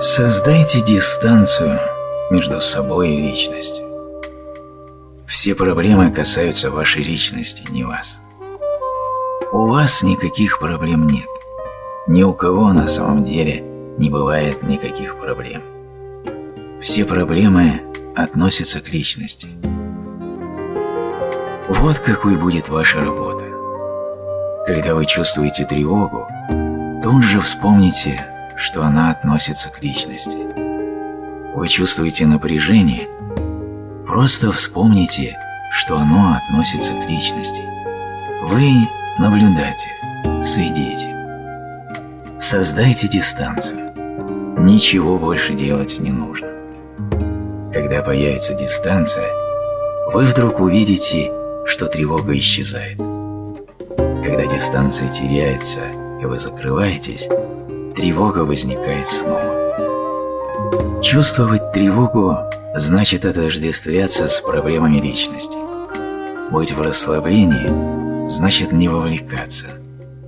Создайте дистанцию между собой и личностью. Все проблемы касаются вашей личности, не вас. У вас никаких проблем нет. Ни у кого на самом деле не бывает никаких проблем. Все проблемы относятся к личности. Вот какой будет ваша работа. Когда вы чувствуете тревогу, тут же вспомните, что она относится к личности. Вы чувствуете напряжение, просто вспомните, что оно относится к личности. Вы наблюдатель, свидетель. Создайте дистанцию. Ничего больше делать не нужно. Когда появится дистанция, вы вдруг увидите, что тревога исчезает. Когда дистанция теряется и вы закрываетесь, тревога возникает снова. Чувствовать тревогу значит отождествляться с проблемами личности. Быть в расслаблении значит не вовлекаться,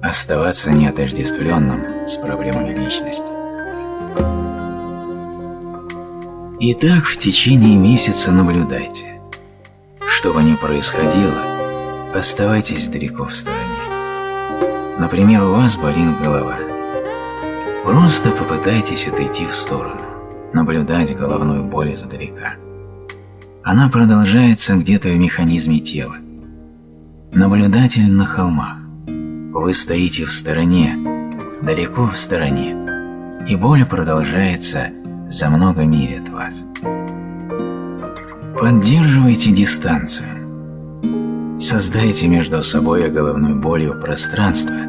оставаться неотождествленным с проблемами личности. Итак, в течение месяца наблюдайте. Что бы ни происходило, оставайтесь далеко в стороне. Например, у вас болит голова – Просто попытайтесь отойти в сторону, наблюдать головную боль издалека. Она продолжается где-то в механизме тела. Наблюдатель на холмах. Вы стоите в стороне, далеко в стороне, и боль продолжается за много миль от вас. Поддерживайте дистанцию. Создайте между собой и головной болью пространство –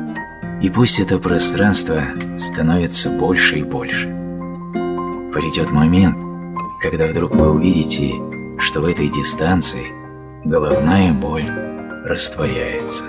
и пусть это пространство становится больше и больше. Придет момент, когда вдруг вы увидите, что в этой дистанции головная боль растворяется.